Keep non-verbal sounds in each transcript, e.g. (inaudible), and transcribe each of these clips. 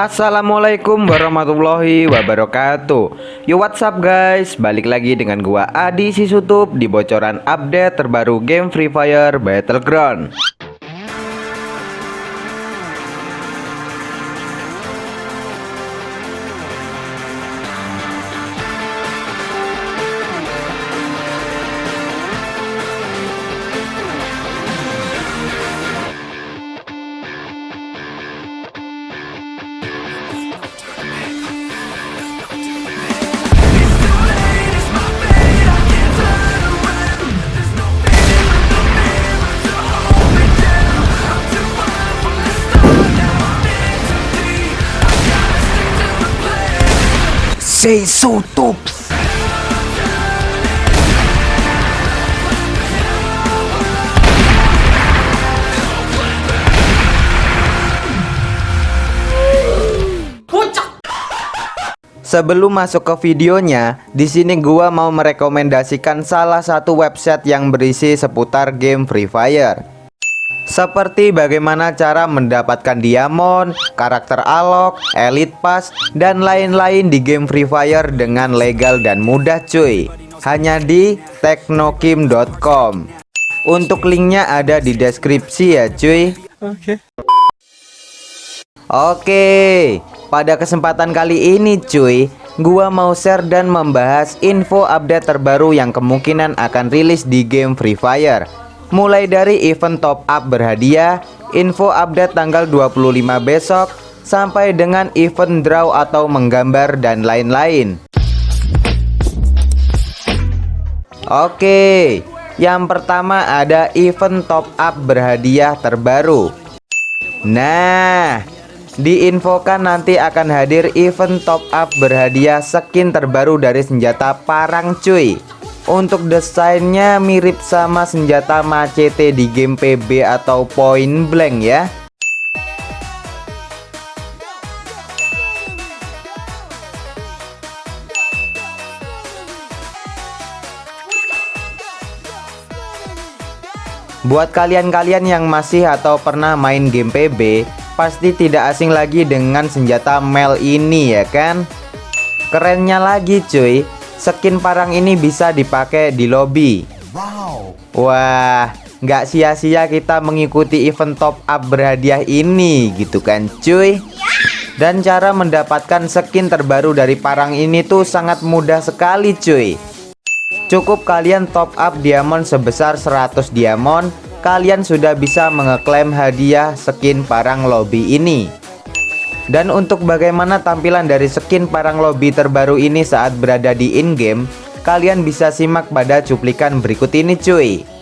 Assalamualaikum warahmatullahi wabarakatuh. Yo what's up guys? Balik lagi dengan gua Adi Sisutup Di bocoran update terbaru game Free Fire Battleground Say so tops Sebelum masuk ke videonya, di sini gua mau merekomendasikan salah satu website yang berisi seputar game Free Fire. Seperti bagaimana cara mendapatkan diamond, karakter alok, elite pass, dan lain-lain di game Free Fire dengan legal dan mudah cuy. Hanya di teknokim.com. Untuk linknya ada di deskripsi ya cuy. Oke. Oke, pada kesempatan kali ini cuy, gua mau share dan membahas info update terbaru yang kemungkinan akan rilis di game Free Fire. Mulai dari event top up berhadiah, info update tanggal 25 besok, sampai dengan event draw atau menggambar dan lain-lain. Oke, yang pertama ada event top up berhadiah terbaru. Nah, Diinfokan nanti akan hadir event top up berhadiah skin terbaru dari senjata parang cuy Untuk desainnya mirip sama senjata macete di game PB atau point blank ya. Buat kalian-kalian yang masih atau pernah main game PB pasti tidak asing lagi dengan senjata Mel ini ya kan? Kerennya lagi cuy Skin parang ini bisa dipakai di lobby. Wow. Wah nggak sia-sia kita mengikuti event top up berhadiah ini gitu kan cuy? Dan cara mendapatkan skin terbaru dari parang ini tuh sangat mudah sekali cuy. Cukup kalian top up diamond sebesar 100 diamond kalian sudah bisa mengeklaim hadiah skin parang lobby ini dan untuk bagaimana tampilan dari skin parang lobby terbaru ini saat berada di in-game kalian bisa simak pada cuplikan berikut ini cuy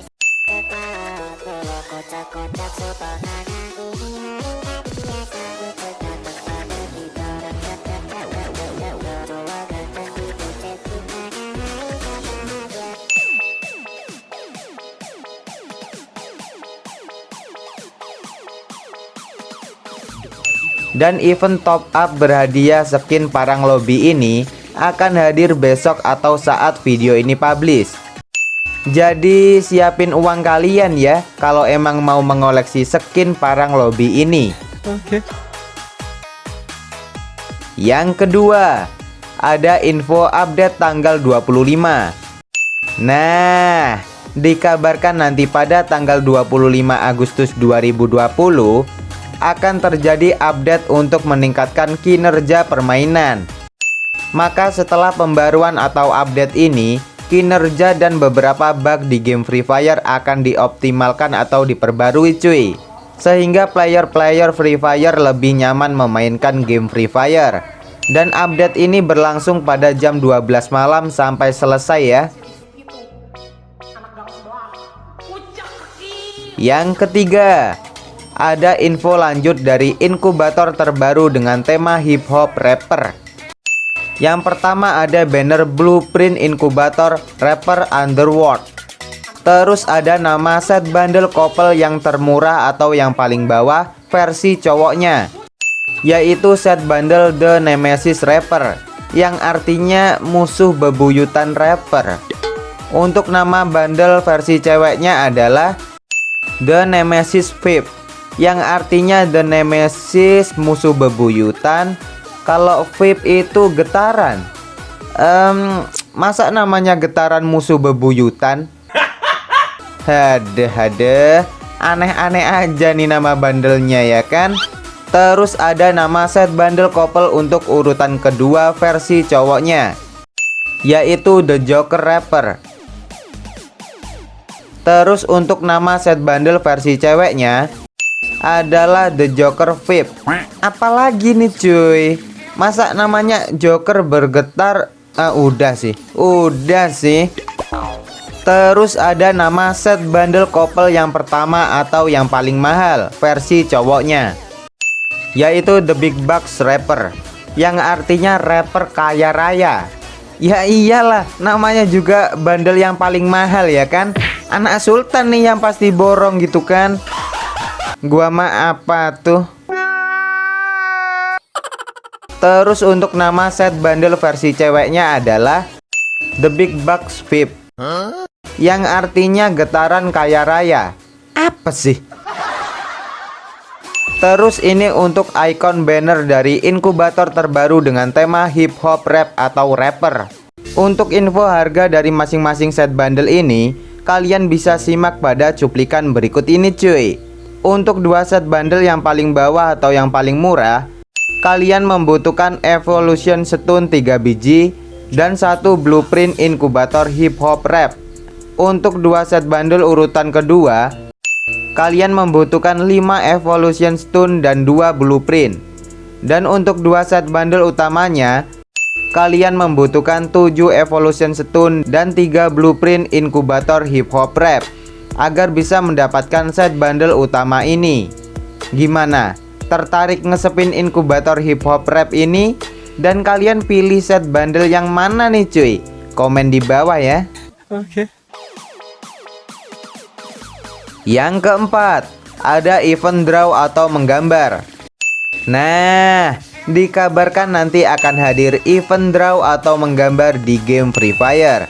Dan event top up berhadiah skin parang lobby ini akan hadir besok atau saat video ini publish. Jadi siapin uang kalian ya kalau emang mau mengoleksi skin parang lobby ini. Oke. Yang kedua ada info update tanggal 25 Nah dikabarkan nanti pada tanggal 25 Agustus 2020 akan terjadi update untuk meningkatkan kinerja permainan. Maka setelah pembaruan atau update ini, kinerja dan beberapa bug di game Free Fire akan dioptimalkan atau diperbarui cuy. Sehingga player-player Free Fire lebih nyaman memainkan game Free Fire. Dan update ini berlangsung pada jam 12 malam sampai selesai ya. Yang ketiga, ada info lanjut dari inkubator terbaru dengan tema hip hop rapper. Yang pertama ada banner blueprint inkubator rapper Underworld. Terus ada nama set bundle couple yang termurah atau yang paling bawah versi cowoknya. Yaitu set bundle The Nemesis Rapper yang artinya musuh bebuyutan rapper. Untuk nama bundle versi ceweknya adalah The Nemesis Vape yang artinya The Nemesis musuh bebuyutan. Kalau VIP itu getaran. Um, masa namanya getaran musuh bebuyutan? (laughs) Hadeh hadeh aneh-aneh aja nih nama bandelnya ya kan? Terus ada nama set bundle couple untuk urutan kedua versi cowoknya. Yaitu The Joker Rapper. Terus untuk nama set bundle versi ceweknya adalah The Joker VIP Apalagi nih cuy? Masa namanya Joker bergetar? Ah, Udah sih. Udah sih. Terus ada nama set bundle couple yang pertama atau yang paling mahal versi cowoknya. Yaitu The Big Bucks Rapper Yang artinya rapper kaya raya. Ya iyalah namanya juga bundle yang paling mahal ya kan? Anak sultan nih yang pasti borong gitu kan Gua mah apa tuh? Terus untuk nama set bundle versi ceweknya adalah The Big Bucks VIP Yang artinya getaran kaya raya Apa sih? Terus ini untuk icon banner dari inkubator terbaru dengan tema hip hop rap atau rapper Untuk info harga dari masing-masing set bundle ini Kalian bisa simak pada cuplikan berikut ini cuy untuk dua set bundle yang paling bawah atau yang paling murah Kalian membutuhkan Evolution Stone 3 biji Dan satu blueprint inkubator hip hop rap. Untuk dua set bundle urutan kedua Kalian membutuhkan 5 Evolution Stone dan 2 blueprint. Dan untuk dua set bundle utamanya Kalian membutuhkan 7 Evolution Stone dan 3 blueprint inkubator hip hop rap agar bisa mendapatkan set bundle utama ini. Gimana? Tertarik ngesepin inkubator hip hop rap ini? Dan kalian pilih set bundle yang mana nih cuy? Komen di bawah ya. Oke. Okay. Yang keempat, ada event draw atau menggambar. Nah, dikabarkan nanti akan hadir event draw atau menggambar di game Free Fire.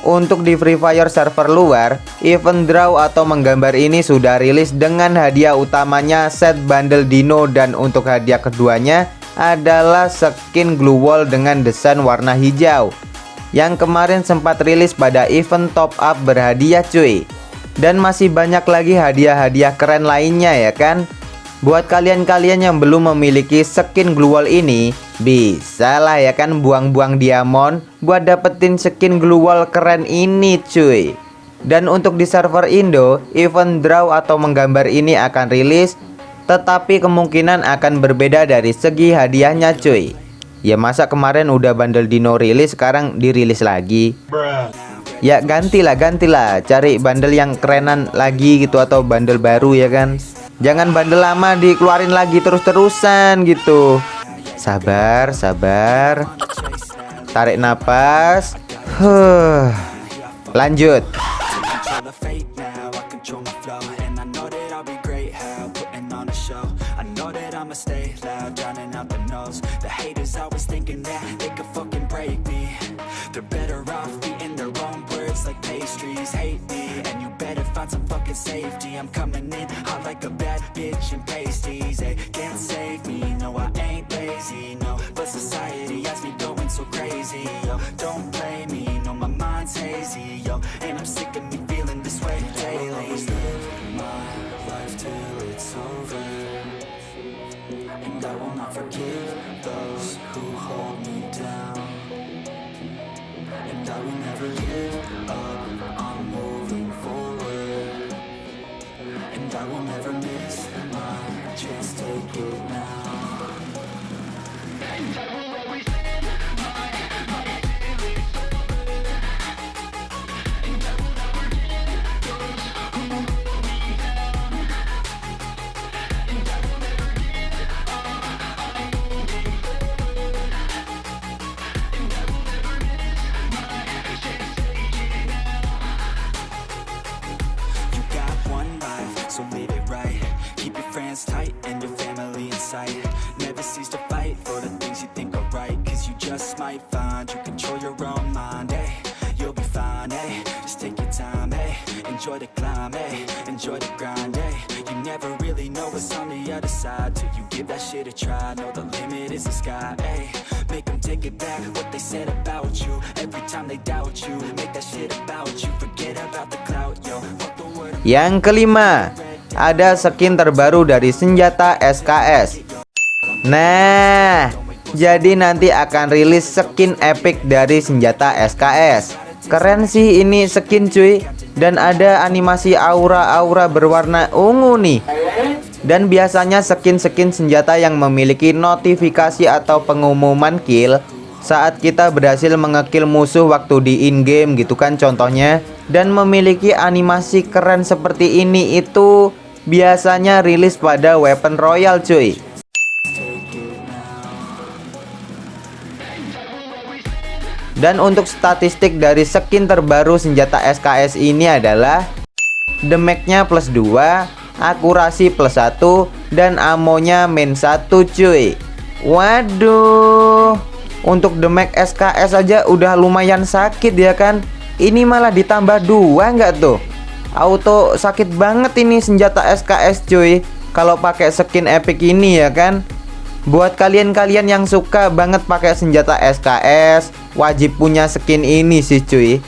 Untuk di Free Fire server luar, event draw atau menggambar ini sudah rilis dengan hadiah utamanya set bundle dino dan untuk hadiah keduanya adalah skin glue wall dengan desain warna hijau yang kemarin sempat rilis pada event top up berhadiah cuy. Dan masih banyak lagi hadiah-hadiah keren lainnya ya kan? Buat kalian-kalian yang belum memiliki skin glue ini, bisa lah ya kan buang-buang diamond buat dapetin skin glue keren ini cuy. Dan untuk di server Indo, event draw atau menggambar ini akan rilis, tetapi kemungkinan akan berbeda dari segi hadiahnya cuy. Ya masa kemarin udah bundle dino rilis, sekarang dirilis lagi. Ya gantilah, gantilah, cari bundle yang kerenan lagi gitu atau bundle baru ya kan. Jangan bandel lama dikeluarin lagi terus-terusan gitu. Sabar, sabar. Tarik nafas huh. Lanjut safety. I'm coming in hot like a bad bitch in pasties They can't save me, no I ain't lazy, no. But society has me going so crazy, yo. Don't play me, no my mind's hazy, yo. And I'm sick of me feeling this way daily. I'll live my life till it's over. And I will not forgive those who hold me down. And I will never give up, I will never miss my chance, take it now enjoy the climb, hey, enjoy the grind, hey. You never really know what's on the other side Till you give that shit a try. Know the limit is the sky, ayy Make them take it back, what they said about you. Every time they doubt you Make that shit about you. Forget about the clout, yo. Yang kelima Ada skin terbaru dari senjata SKS Nah Jadi nanti akan rilis skin epic dari senjata SKS Keren sih ini skin cuy. Dan ada animasi aura-aura berwarna ungu nih. Dan biasanya skin-skin senjata yang memiliki notifikasi atau pengumuman kill saat kita berhasil mengekill musuh waktu di in-game gitu kan contohnya. Dan memiliki animasi keren seperti ini itu biasanya rilis pada weapon royal cuy dan untuk statistik dari skin terbaru senjata SKS ini adalah damage-nya plus 2 akurasi plus 1 dan amonya min 1 cuy. Waduh. Untuk damage SKS aja udah lumayan sakit ya kan? Ini malah ditambah dua nggak tuh? Auto sakit banget ini senjata SKS cuy. Kalau pakai skin epic ini ya kan buat kalian-kalian yang suka banget pakai senjata SKS wajib punya skin ini sih cuy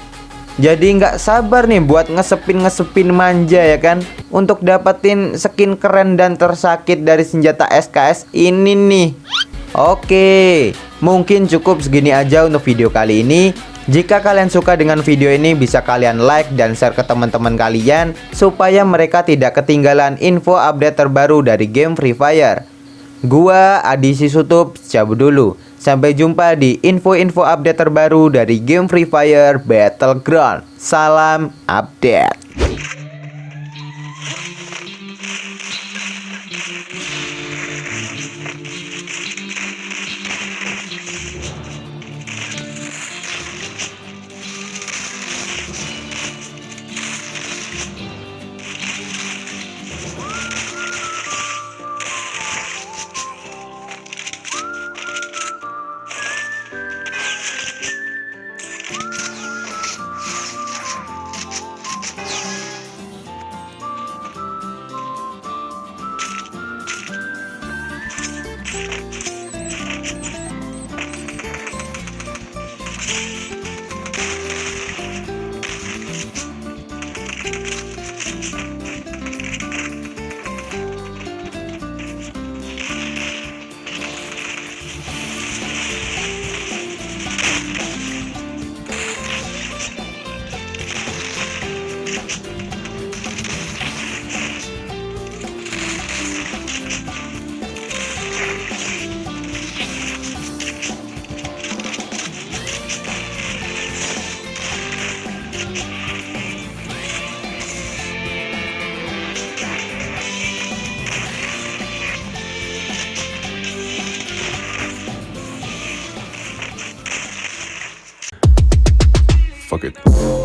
jadi nggak sabar nih buat ngesepin-ngesepin manja ya kan untuk dapetin skin keren dan tersakit dari senjata SKS ini nih Oke, mungkin cukup segini aja untuk video kali ini. Jika kalian suka dengan video ini bisa kalian like dan share ke teman-teman kalian supaya mereka tidak ketinggalan info update terbaru dari game Free Fire. Gua Adi Sisutup cabut dulu. Sampai jumpa di info-info update terbaru dari game Free Fire Battleground. Salam update. Fuck it.